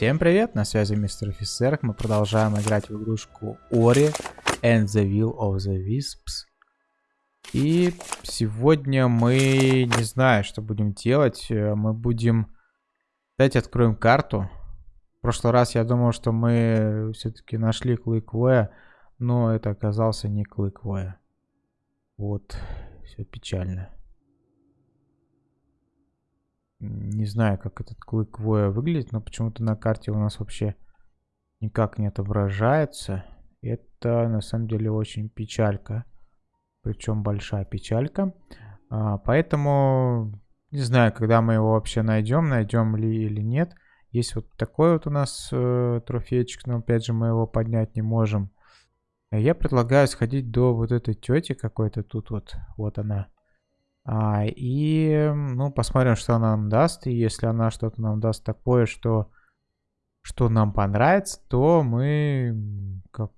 Всем привет, на связи мистер офицер. Мы продолжаем играть в игрушку Ori and the Will of the Wisps. И сегодня мы не знаю, что будем делать. Э, мы будем... Давайте откроем карту. В прошлый раз я думал, что мы все-таки нашли Клыквоя, но это оказался не Клыквоя. Вот, все печально. Не знаю, как этот клык воя выглядит, но почему-то на карте у нас вообще никак не отображается. Это на самом деле очень печалька. Причем большая печалька. А, поэтому не знаю, когда мы его вообще найдем, найдем ли или нет. Есть вот такой вот у нас э, трофейчик, но опять же мы его поднять не можем. Я предлагаю сходить до вот этой тети какой-то тут вот. Вот она. А, и, ну, посмотрим, что она нам даст. И если она что-то нам даст такое, что, что нам понравится, то мы, как,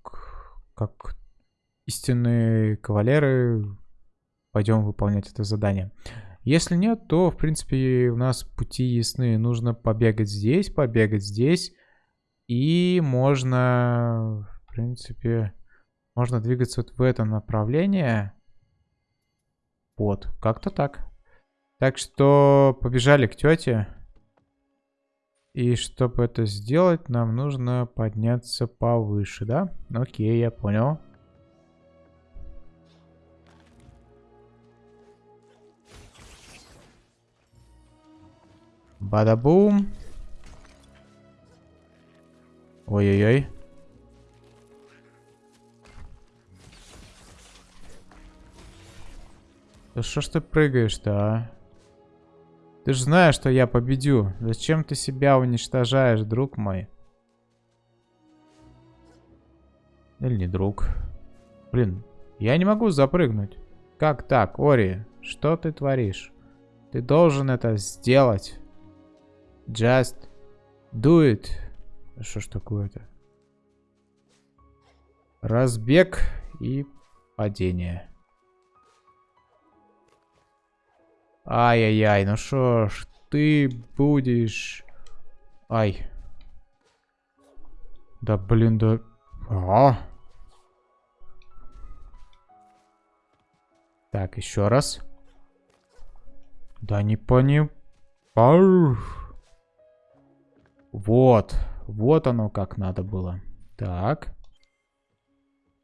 как истинные кавалеры, пойдем выполнять это задание. Если нет, то, в принципе, у нас пути ясны. Нужно побегать здесь, побегать здесь. И можно, в принципе, можно двигаться вот в это направление. Вот, как-то так. Так что побежали к тете. И чтобы это сделать, нам нужно подняться повыше, да? Окей, я понял. Бадабум. Ой-ой-ой. Да что ж ты прыгаешь-то, а? Ты же знаешь, что я победю. Зачем ты себя уничтожаешь, друг мой? Или не друг? Блин, я не могу запрыгнуть. Как так, Ори? Что ты творишь? Ты должен это сделать. Just do it. Что ж такое-то? Разбег и падение. Ай-яй-яй, ну что ж, ты будешь... Ай. Да блин, да... А. Так, еще раз. Да не пони... Вот. Вот оно как надо было. Так.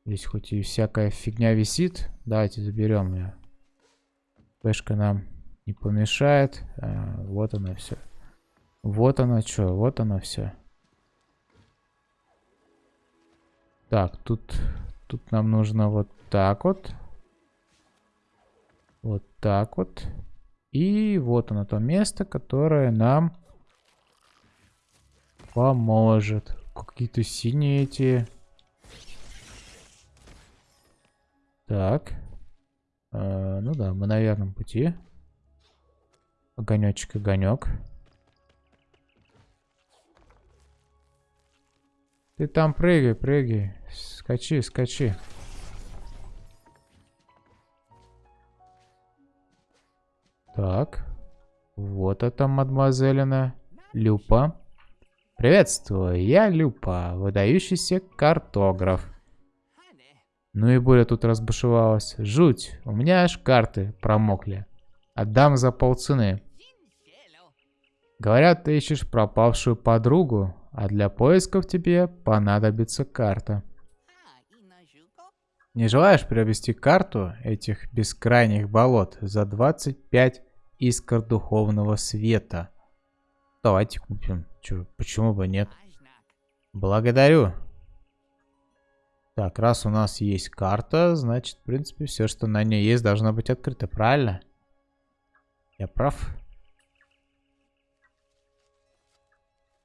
Здесь хоть и всякая фигня висит. Давайте заберем ее. Пешка нам не помешает. А, вот оно все. Вот оно что, вот оно все. Так, тут, тут нам нужно вот так вот. Вот так вот. И вот оно то место, которое нам поможет. Какие-то синие эти. Так. А, ну да, мы на верном пути. Огонечек, огонек. Ты там прыгай, прыгай. Скачи, скачи. Так. Вот это, мадемуазелина. Люпа. Приветствую, я Люпа, выдающийся картограф. Ну и Боря тут разбушевалась. Жуть, у меня аж карты промокли. Отдам за полцены. Говорят, ты ищешь пропавшую подругу, а для поисков тебе понадобится карта. Не желаешь приобрести карту этих бескрайних болот за 25 искр духовного света? Давайте купим. Чё, почему бы нет? Благодарю. Так, раз у нас есть карта, значит, в принципе, все, что на ней есть, должно быть открыто, правильно? Я прав?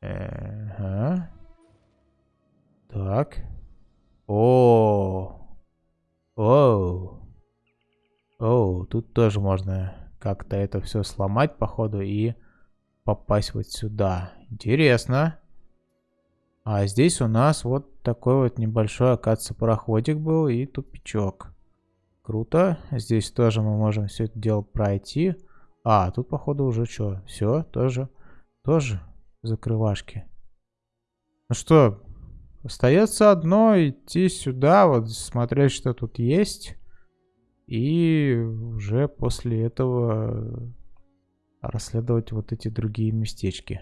Ага. Так. О. Оу. Оу, тут тоже можно как-то это все сломать, походу, и попасть вот сюда. Интересно. А здесь у нас вот такой вот небольшой, оказывается, пароходик был и тупичок. Круто. Здесь тоже мы можем все это дело пройти. А, тут, походу, уже что? Все, тоже, тоже закрывашки. Ну что, остается одно идти сюда, вот смотреть, что тут есть. И уже после этого расследовать вот эти другие местечки.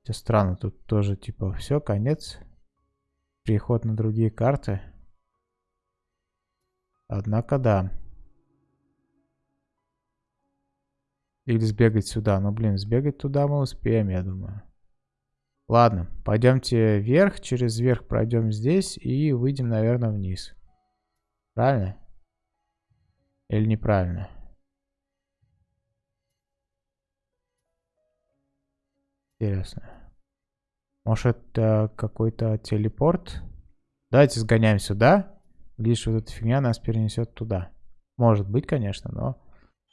Хотя странно, тут тоже типа все, конец. Переход на другие карты. Однако да. Или сбегать сюда. Ну блин, сбегать туда мы успеем, я думаю. Ладно, пойдемте вверх, через верх пройдем здесь и выйдем, наверное, вниз. Правильно? Или неправильно? Интересно. Может, это какой-то телепорт? Давайте сгоняем сюда. Лишь вот эта фигня нас перенесет туда. Может быть, конечно, но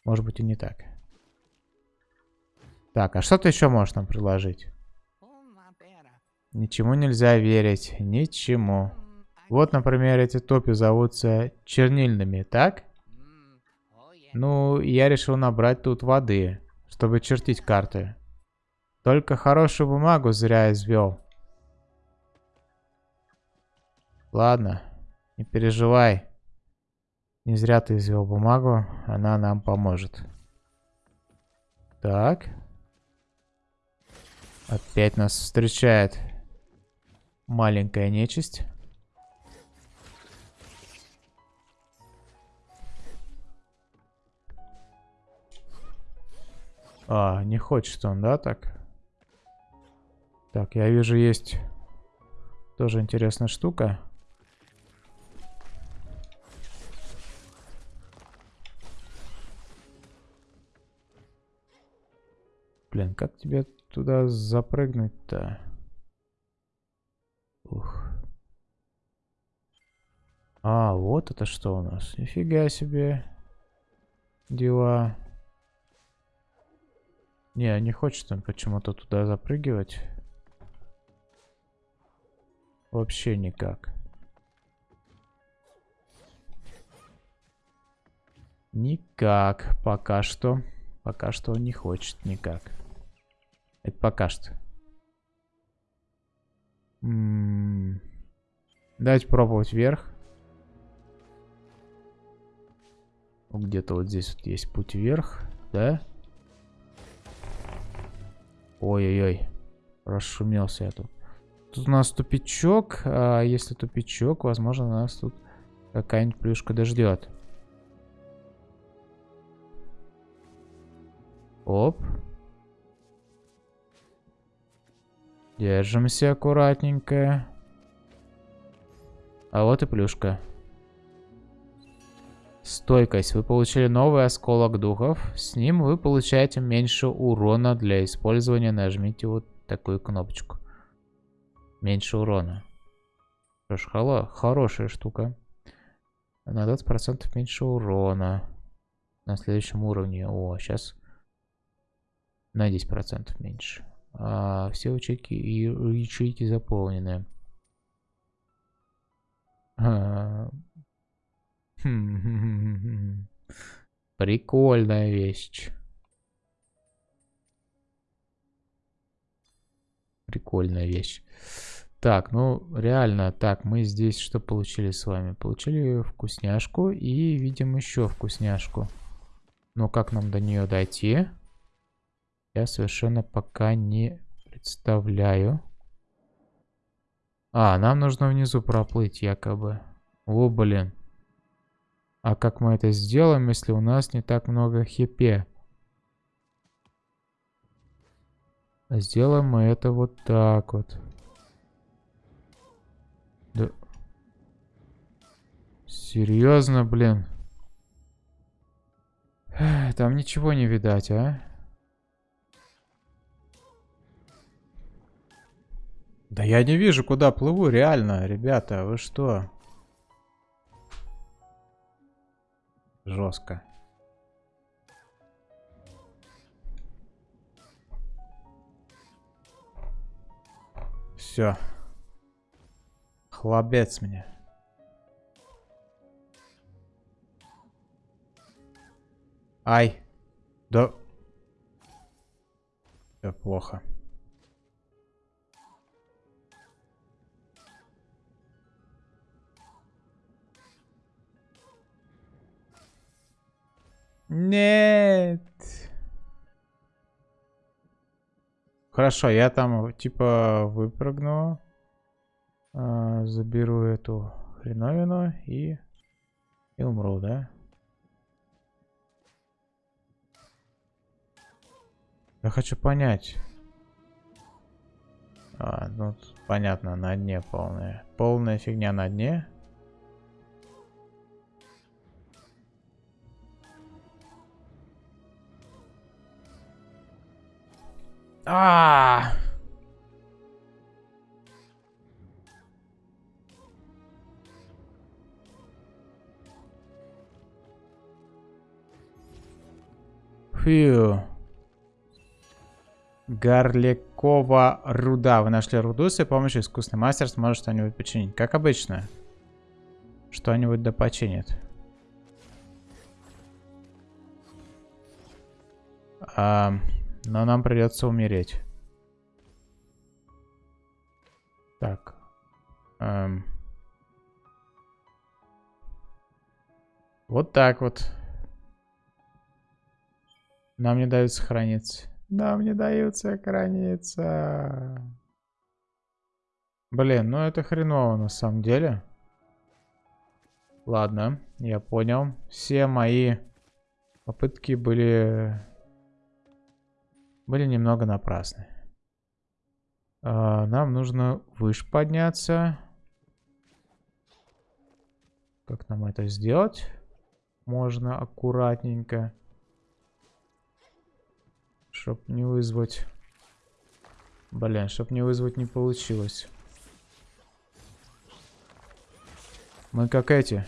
может быть и не так. Так, а что ты еще можешь нам предложить? Ничему нельзя верить. Ничему. Вот, например, эти топи зовутся чернильными, так? Ну, я решил набрать тут воды, чтобы чертить карты. Только хорошую бумагу зря извел. Ладно, не переживай. Не зря ты извел бумагу, она нам поможет. Так. Опять нас встречает маленькая нечисть. А, не хочет он, да, так? Так, я вижу, есть тоже интересная штука. Блин, как тебе туда запрыгнуть-то? Ух. А, вот это что у нас. Нифига себе. Дела. Не, не хочет он почему-то туда запрыгивать. Вообще никак. Никак. Пока что. Пока что он не хочет никак. Это пока что. М -м -м. Давайте пробовать вверх. Где-то вот здесь вот есть путь вверх, да? Ой-ой-ой. Расшумелся я тут. Тут у нас тупичок. А если тупичок, возможно, нас тут какая-нибудь плюшка дождет. Оп. Держимся аккуратненько. А вот и плюшка. Стойкость. Вы получили новый осколок духов. С ним вы получаете меньше урона для использования. Нажмите вот такую кнопочку. Меньше урона. Что ж, хала, хорошая штука. На 20% меньше урона. На следующем уровне. О, сейчас на 10% меньше. А, все ячейки ячейки заполнены. А, Прикольная вещь. Прикольная вещь. Так, ну реально, так, мы здесь что получили с вами? Получили вкусняшку и видим еще вкусняшку. Но как нам до нее дойти? Я совершенно пока не представляю. А, нам нужно внизу проплыть якобы. О, блин. А как мы это сделаем, если у нас не так много хипе? Сделаем мы это вот так вот. Да. Серьезно, блин. Там ничего не видать, а? Да я не вижу, куда плыву, реально, ребята, вы что? Жестко. Все. Хлопец мне. Ай. Да. Все плохо. Нет. Хорошо, я там типа выпрыгну. Э, заберу эту хреновину и, и умру, да? Я хочу понять. А, ну, понятно, на дне полная. Полная фигня на дне. А! Фью. Горлякова руда. Вы нашли руду, с помощью искусственный мастер сможет что-нибудь починить. Как обычно. Что-нибудь да починит. А, но нам придется умереть. Так. Эм. Вот так вот. Нам не дают сохраниться. Нам не дают сохраниться. Блин, ну это хреново на самом деле. Ладно, я понял. Все мои попытки были... Были немного напрасны. А, нам нужно выше подняться. Как нам это сделать? Можно аккуратненько. Чтоб не вызвать... Блин, чтоб не вызвать не получилось. Мы как эти.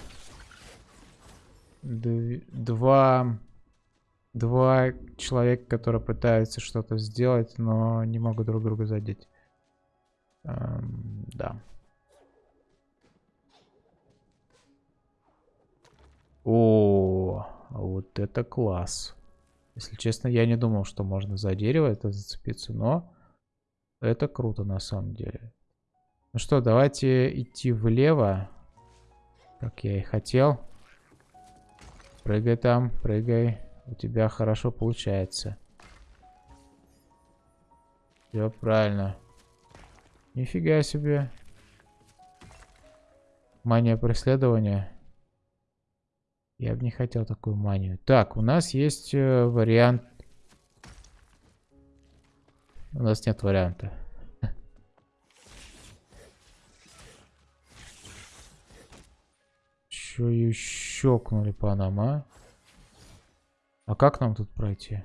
Д два... Два человека, которые пытаются что-то сделать, но не могут друг друга задеть. Эм, да. О, вот это класс. Если честно, я не думал, что можно за дерево это зацепиться, но это круто на самом деле. Ну что, давайте идти влево, как я и хотел. Прыгай там, прыгай. У тебя хорошо получается. Все правильно. Нифига себе. Мания преследования. Я бы не хотел такую манию. Так, у нас есть э, вариант. У нас нет варианта. Еще и щелкнули по нам, а? А как нам тут пройти?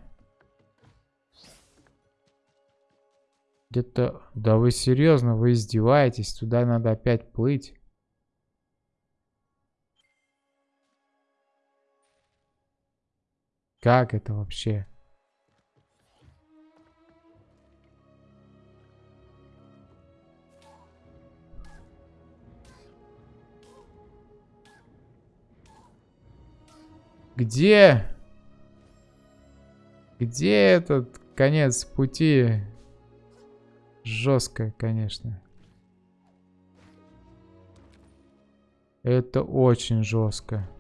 Где-то... Да вы серьезно, вы издеваетесь? Туда надо опять плыть. Как это вообще? Где? Где этот конец пути? Жестко, конечно. Это очень жестко.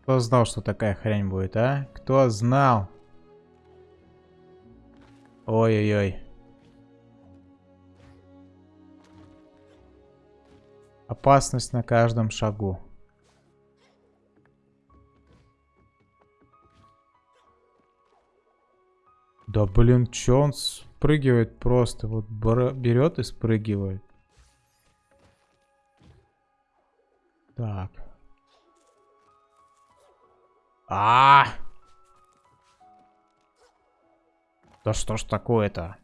Кто знал, что такая хрень будет, а? Кто знал? Ой-ой-ой. Опасность на каждом шагу. Да блин, чё он спрыгивает просто? Вот берет и спрыгивает. Так. А, -а, а Да что ж такое-то?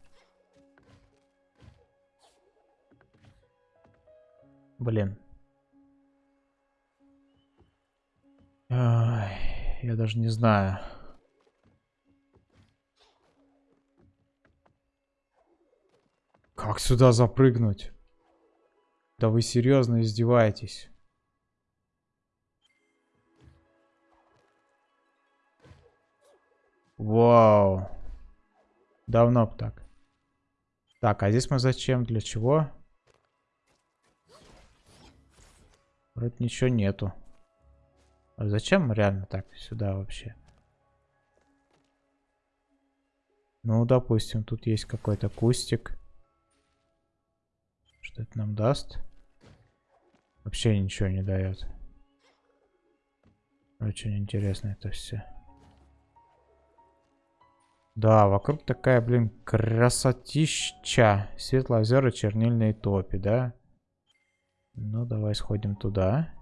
Блин. Я даже не знаю. Как сюда запрыгнуть? Да вы серьезно издеваетесь? Вау. Давно б так. Так, а здесь мы зачем? Для чего? Вроде ничего нету. А зачем реально так сюда вообще? Ну, допустим, тут есть какой-то кустик. Что это нам даст? Вообще ничего не дает. Очень интересно это все. Да, вокруг такая, блин, красотища. Светлые озера, чернильные топи, да? Ну, давай сходим туда.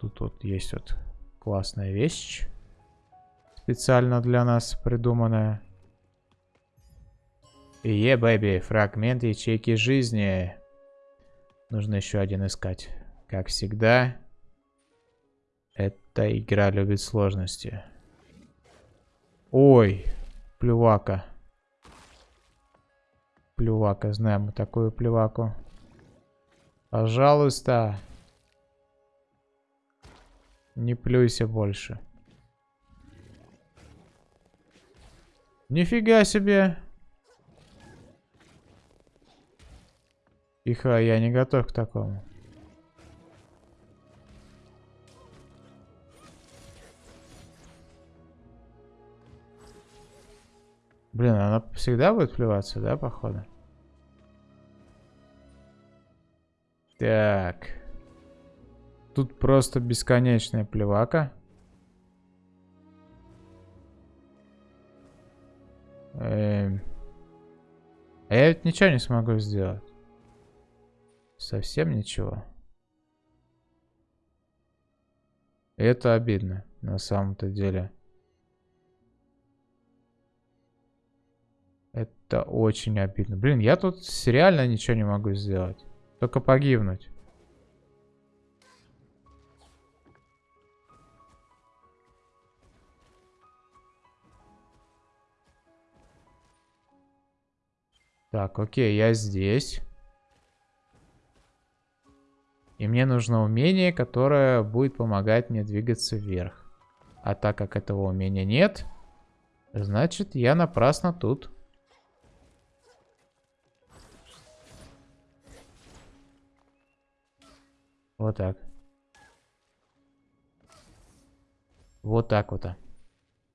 Тут вот есть вот классная вещь. Специально для нас придуманная. Е, бэби, фрагмент ячейки жизни. Нужно еще один искать. Как всегда, эта игра любит сложности. Ой, плювака. Плювака, знаем мы такую плюваку. Пожалуйста. Не плюйся больше. Нифига себе. Тихо, я не готов к такому. Блин, она всегда будет плеваться, да, походу? Так. Тут просто бесконечная плевака. Эм. А я ведь ничего не смогу сделать. Совсем ничего. Это обидно, на самом-то деле. Это очень обидно. Блин, я тут реально ничего не могу сделать. Только погибнуть. Так, окей, я здесь. И мне нужно умение, которое будет помогать мне двигаться вверх. А так как этого умения нет, значит я напрасно тут. Вот так. Вот так вот.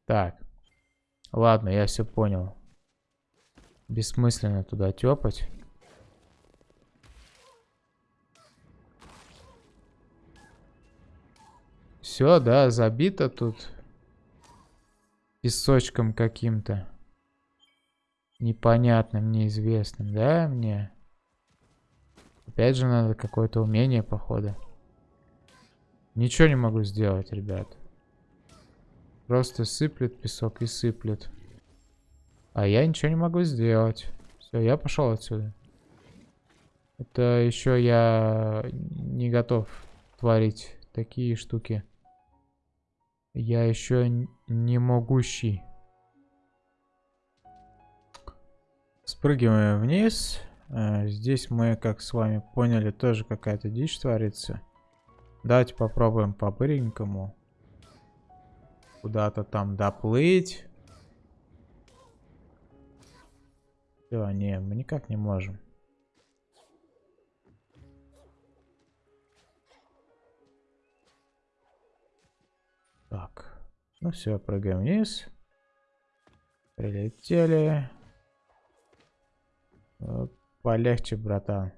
Так. Ладно, я все понял. Бессмысленно туда тепать. Все, да, забито тут. Песочком каким-то. Непонятным, неизвестным, да, мне? Опять же надо какое-то умение, походу. Ничего не могу сделать, ребят. Просто сыплет песок и сыплет. А я ничего не могу сделать. Все, я пошел отсюда. Это еще я не готов творить такие штуки. Я еще не могущий. Спрыгиваем вниз. А, здесь мы, как с вами поняли, тоже какая-то дичь творится. Давайте попробуем по-быренькому. Куда-то там доплыть. Все, не, мы никак не можем. Так, ну все, прыгаем вниз. Прилетели. Вот Полегче, братан.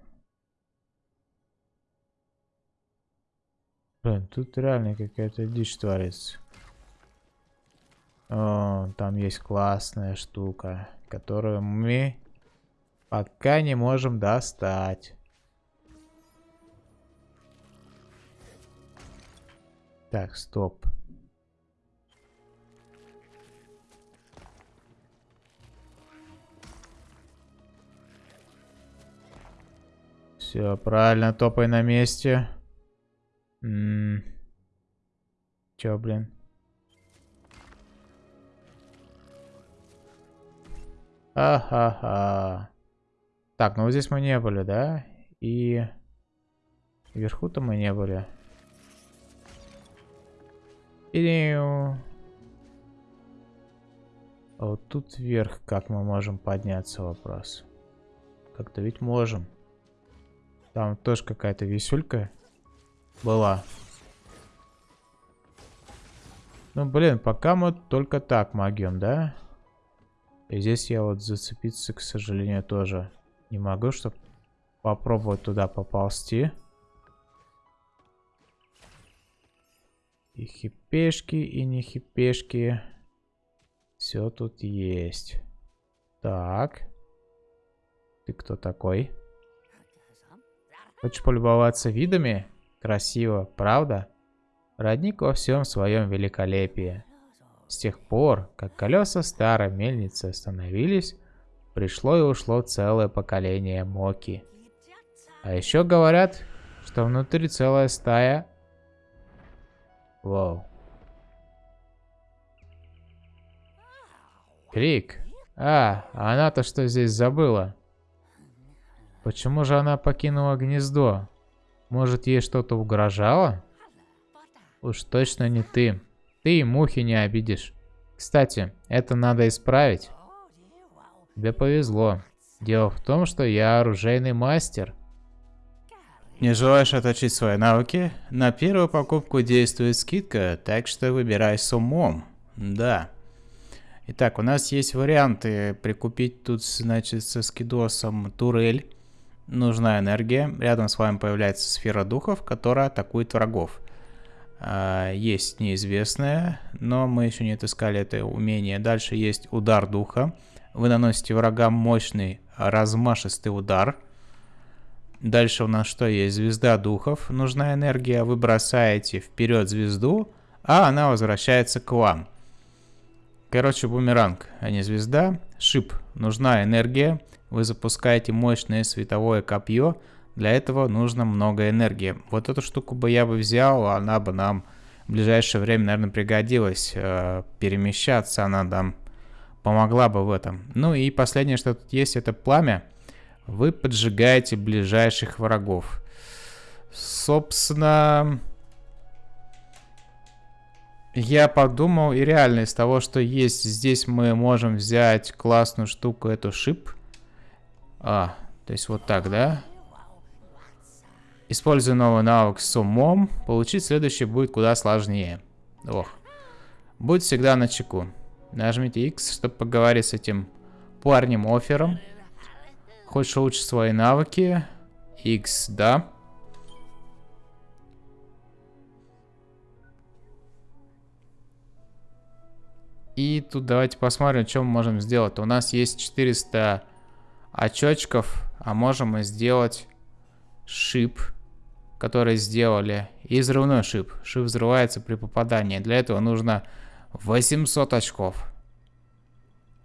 Блин, тут реально какая-то дичь творится. О, там есть классная штука, которую мы пока не можем достать. Так, стоп. Все, правильно, топай на месте. Чё, блин? Ага-ха. Так, ну вот здесь мы не были, да? И вверху-то мы не были. И... А вот тут вверх как мы можем подняться, вопрос. Как-то ведь можем. Там тоже какая-то висюлька была. Ну, блин, пока мы только так могем, да? И здесь я вот зацепиться, к сожалению, тоже не могу, чтобы попробовать туда поползти. И хипешки, и не хипешки. Все тут есть. Так. Ты кто такой? Хочешь полюбоваться видами? Красиво, правда? Родник во всем своем великолепии. С тех пор, как колеса старой мельницы остановились, пришло и ушло целое поколение Моки. А еще говорят, что внутри целая стая Вау. Крик. А, она-то что здесь забыла? Почему же она покинула гнездо? Может, ей что-то угрожало? Уж точно не ты. Ты и мухи не обидишь. Кстати, это надо исправить. Тебе повезло. Дело в том, что я оружейный мастер. Не желаешь отточить свои навыки? На первую покупку действует скидка, так что выбирай с умом. Да. Итак, у нас есть варианты прикупить тут, значит, со скидосом турель. Нужна энергия. Рядом с вами появляется сфера духов, которая атакует врагов. А, есть неизвестное, но мы еще не отыскали это умение. Дальше есть удар духа. Вы наносите врагам мощный размашистый удар. Дальше у нас что есть? Звезда духов. Нужна энергия. Вы бросаете вперед звезду, а она возвращается к вам. Короче, бумеранг, а не звезда. Шип. Нужна энергия. Вы запускаете мощное световое копье. Для этого нужно много энергии. Вот эту штуку бы я бы взял, она бы нам в ближайшее время, наверное, пригодилась. Э, перемещаться она нам помогла бы в этом. Ну и последнее, что тут есть, это пламя. Вы поджигаете ближайших врагов. Собственно, я подумал, и реально из того, что есть здесь, мы можем взять классную штуку, эту шип. А, то есть вот так, да? Используя новый навык с умом, получить следующий будет куда сложнее. Ох. Будь всегда на чеку. Нажмите X, чтобы поговорить с этим парнем-оффером. Хочешь улучшить свои навыки? X, да. И тут давайте посмотрим, что мы можем сделать. У нас есть 400 очочков, а можем мы сделать шип, который сделали. И взрывной шип. Шип взрывается при попадании. Для этого нужно 800 очков.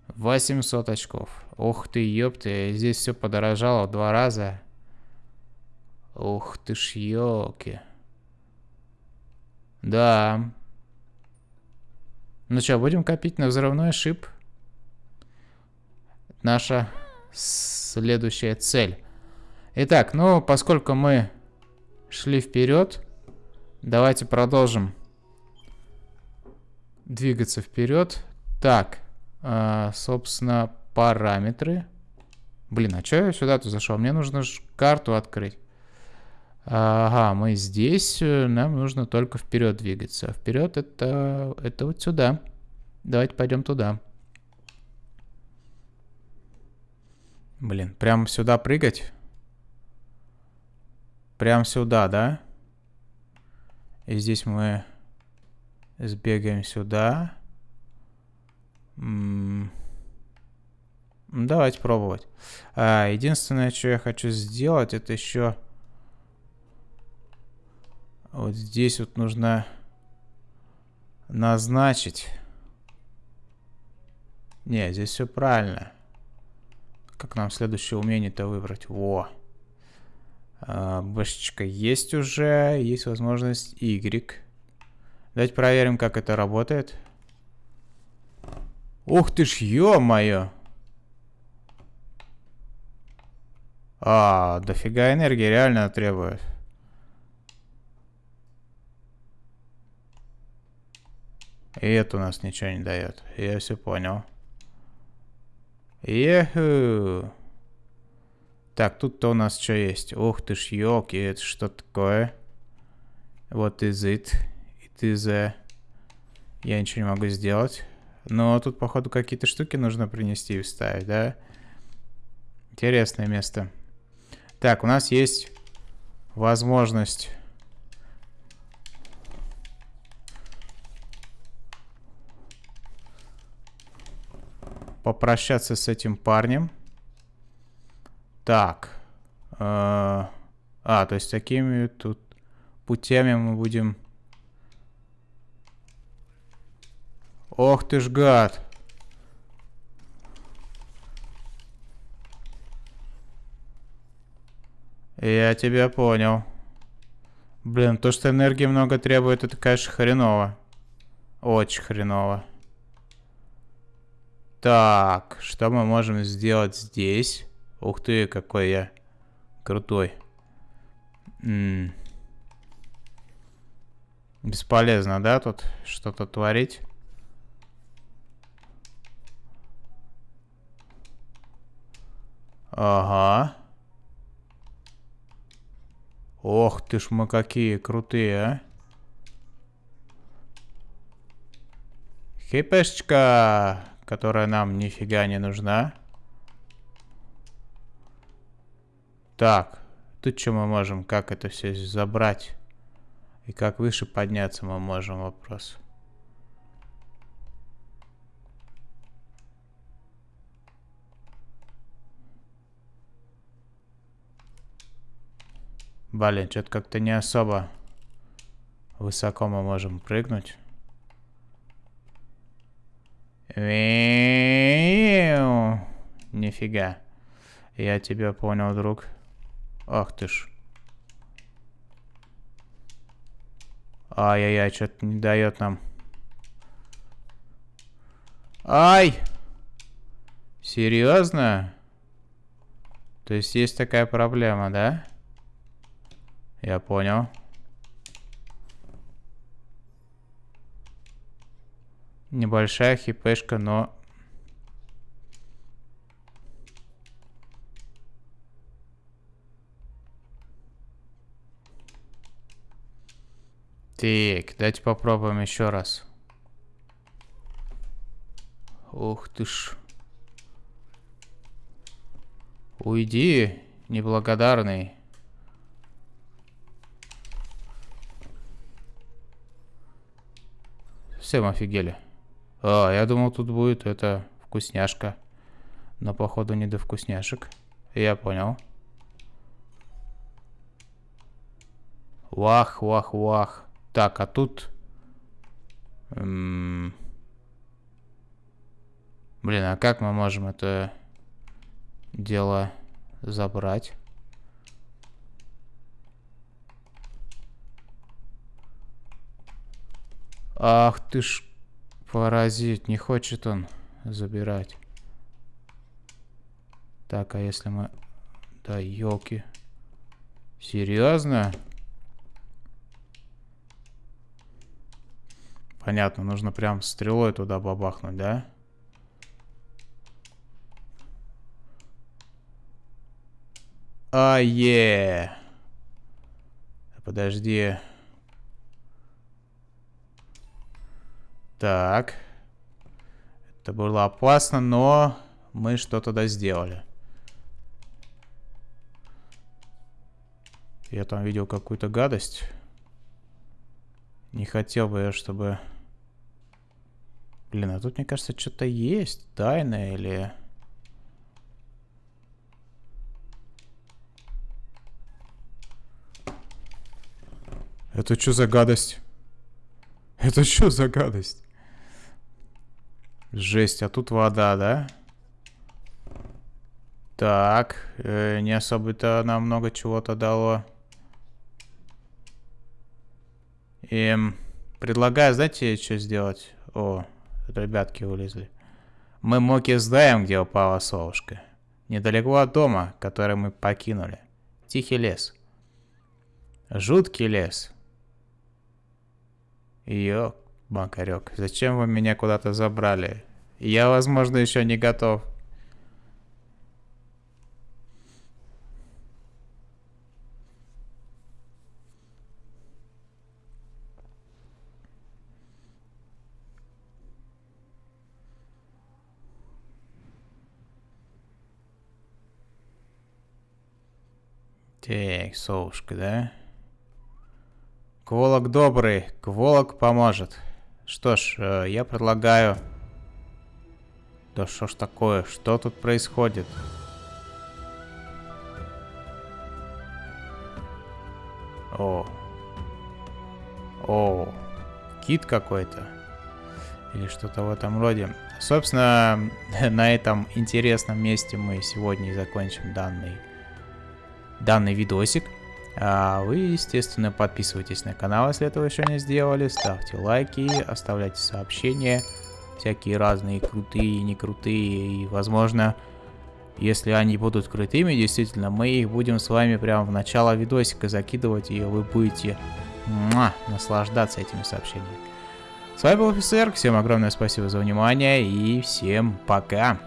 800 очков. Ух ты, ёпты, здесь все подорожало в два раза. Ух ты ж, ёлки. Да. Ну что, будем копить на взрывной шип? Наша следующая цель. Итак, ну, поскольку мы шли вперед, давайте продолжим двигаться вперед. Так, а, собственно, параметры. Блин, а что я сюда-то зашел? Мне нужно карту открыть. Ага, мы здесь, э, нам нужно только вперед двигаться. Вперед это, это вот сюда. Давайте пойдем туда. Блин, прямо сюда прыгать? Прям сюда, да? И здесь мы сбегаем сюда. Давайте пробовать. А, единственное, что я хочу сделать, это еще... Вот здесь вот нужно назначить. Не, здесь все правильно. Как нам следующее умение-то выбрать? Во. А, бэшечка есть уже. Есть возможность Y. Давайте проверим, как это работает. Ух ты ж, ё-моё! А, дофига энергии реально требует. И это у нас ничего не дает. Я все понял. Еху. Так, тут-то у нас что есть? Ух ты ж, елки, это что такое? Вот is it. It is a... Я ничего не могу сделать. Но тут, походу, какие-то штуки нужно принести и вставить, да? Интересное место. Так, у нас есть возможность... Попрощаться с этим парнем. Так. Э, а, то есть такими тут путями мы будем... Ох ты ж гад. Я тебя понял. Блин, то, что энергии много требует, это, конечно, хреново. Очень хреново. Так, что мы можем сделать здесь? Ух ты, какой я крутой. М -м. Бесполезно, да, тут что-то творить? Ага. Ох ты ж мы какие крутые, а. Хипешечка, которая нам нифига не нужна. Так, тут что мы можем, как это все забрать? И как выше подняться мы можем, вопрос. Блин, что-то как-то не особо высоко мы можем прыгнуть. Нифига. Я тебя понял, друг. Ах ты ж. Ай-яй-яй, что-то не дает нам. Ай! Серьезно? То есть есть такая проблема, да? Я понял. Небольшая хипешка, но Так, давайте попробуем еще раз. Ух ты ж. Уйди, неблагодарный. Всем офигели. А, я думал, тут будет это вкусняшка. Но, походу, не до вкусняшек. Я понял. Вах, вах, вах. Так, а тут... Блин, а как мы можем это дело забрать? Ах ты ж паразит, не хочет он забирать. Так, а если мы... Да, елки. Серьезно? Понятно, нужно прям стрелой туда бабахнуть, да? А, е. Подожди. Так. Это было опасно, но мы что тогда сделали. Я там видел какую-то гадость. Не хотел бы я, чтобы... Блин, а тут, мне кажется, что-то есть. Тайное или... Это что за гадость? Это что за гадость? Жесть, а тут вода, да? Так, э, не особо-то нам много чего-то дало. Эм, предлагаю, знаете, что сделать? О, ребятки вылезли. Мы Моки знаем, где упала совушка. Недалеко от дома, который мы покинули. Тихий лес. Жуткий лес. Ёк, Макарек, зачем вы меня куда-то забрали? Я, возможно, еще не готов. Так, совушка, да? Кволок добрый, кволок поможет. Что ж, э, я предлагаю... Да что ж такое? Что тут происходит? О. О. Кит какой-то. Или что-то в этом роде. Собственно, на этом интересном месте мы сегодня и закончим данный, данный видосик. А вы, естественно, подписывайтесь на канал, если этого еще не сделали. Ставьте лайки, оставляйте сообщения. Всякие разные крутые не крутые. И, возможно, если они будут крутыми, действительно, мы их будем с вами прямо в начало видосика закидывать. И вы будете муа, наслаждаться этими сообщениями. С вами был офицер. Всем огромное спасибо за внимание. И всем пока.